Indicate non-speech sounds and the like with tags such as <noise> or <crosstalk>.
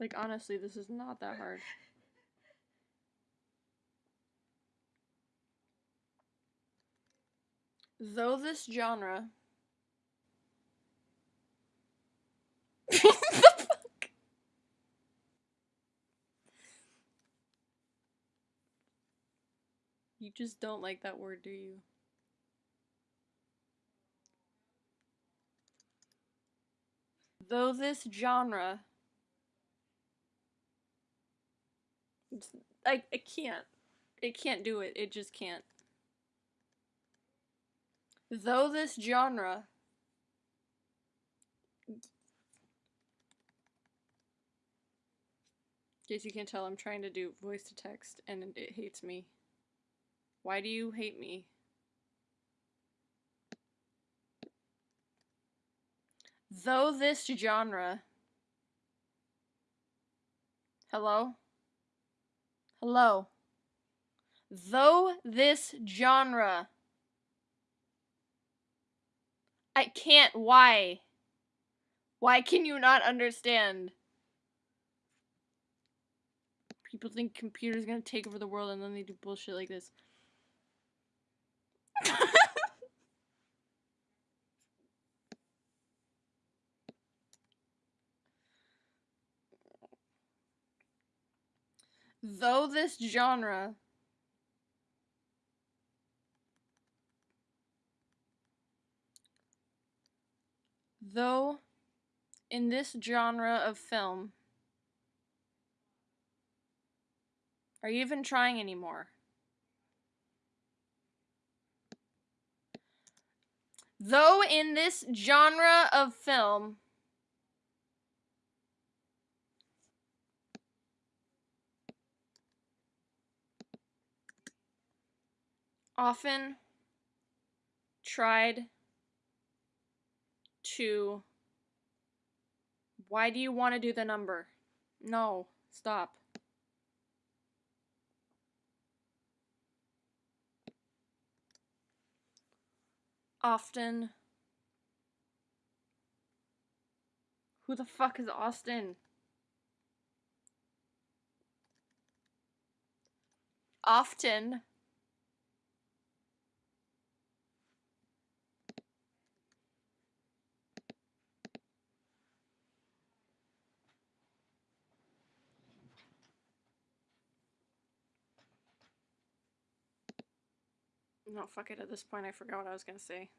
Like, honestly, this is not that hard. Though this genre. <laughs> You just don't like that word, do you? Though this genre. I, I can't. It can't do it. It just can't. Though this genre. Case you can't tell, I'm trying to do voice to text and it hates me. Why do you hate me? Though this genre. Hello? Hello? Though this genre. I can't. Why? Why can you not understand? People think computers gonna take over the world and then they do bullshit like this. Though this genre though in this genre of film are you even trying anymore? Though in this genre of film often tried to why do you want to do the number? No, stop. Often. Who the fuck is Austin? Often. No, fuck it. At this point, I forgot what I was gonna say.